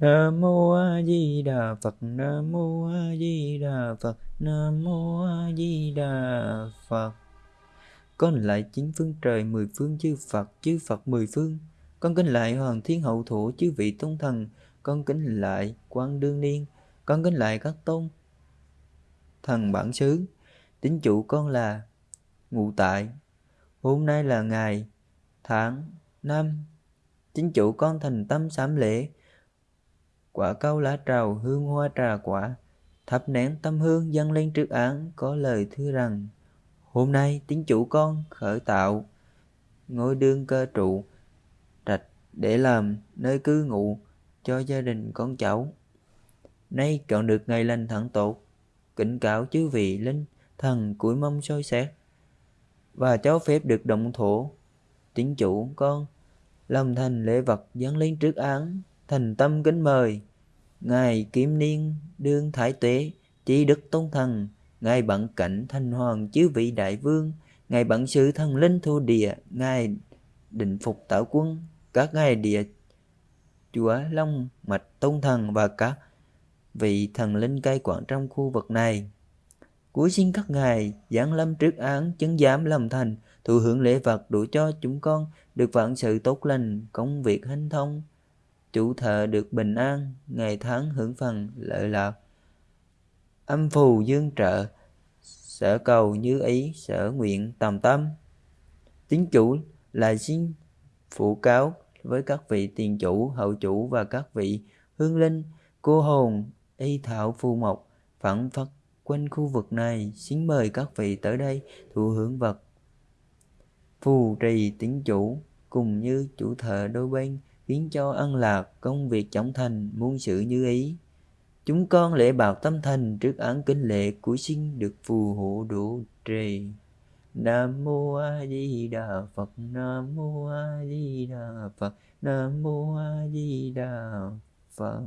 Nam mô A Di Đà Phật Nam mô A Di Đà Phật Nam mô A Di Đà Phật. Con lại chín phương trời, mười phương chư Phật chư Phật mười phương. Con kính lại Hoàng Thiên Hậu Thủ chư vị tôn thần. Con kính lại Quan Đương Niên. Con kính lại các tôn thần bản xứ. Tính chủ con là ngụ tại. Hôm nay là ngày tháng năm. Chính chủ con thành tâm sám lễ quả cau lá trầu hương hoa trà quả. Thắp nén tâm hương dâng lên trước án, có lời thưa rằng, hôm nay tín chủ con khởi tạo ngôi đương cơ trụ, trạch để làm nơi cư ngụ cho gia đình con cháu. Nay chọn được ngày lành thẳng tốt, kính cáo chư vị linh thần cuối mong soi xét. Và cho phép được động thổ, tín chủ con làm thành lễ vật dâng lên trước án, thành tâm kính mời ngài kiếm niên, đương thái tuế chỉ đức tôn thần, ngài bận cảnh thanh hoàng chứ vị đại vương, ngài bận sự thần linh thu địa, ngài định phục tạo quân, các ngài địa chúa long mạch tôn thần và các vị thần linh cai quản trong khu vực này. Cuối xin các ngài giáng lâm trước án, chứng giám làm thành, thụ hưởng lễ vật đủ cho chúng con, được vạn sự tốt lành, công việc hanh thông chủ thợ được bình an, ngày tháng hưởng phần lợi lạc. Âm phù dương trợ, sở cầu như ý, sở nguyện tầm tâm. Tín chủ là xin phụ cáo với các vị tiền chủ, hậu chủ và các vị hương linh cô hồn y thảo phù mộc phẳng phất quanh khu vực này, xin mời các vị tới đây thụ hưởng vật. Phù trì tín chủ cùng như chủ thợ đôi bên khiến cho ăn lạc công việc trọng thành, muôn sự như ý. Chúng con lễ bào tâm thành trước án kính lệ của sinh được phù hộ độ trì. Nam mô a di đà phật, nam mô a di đà phật, nam mô a di đà phật.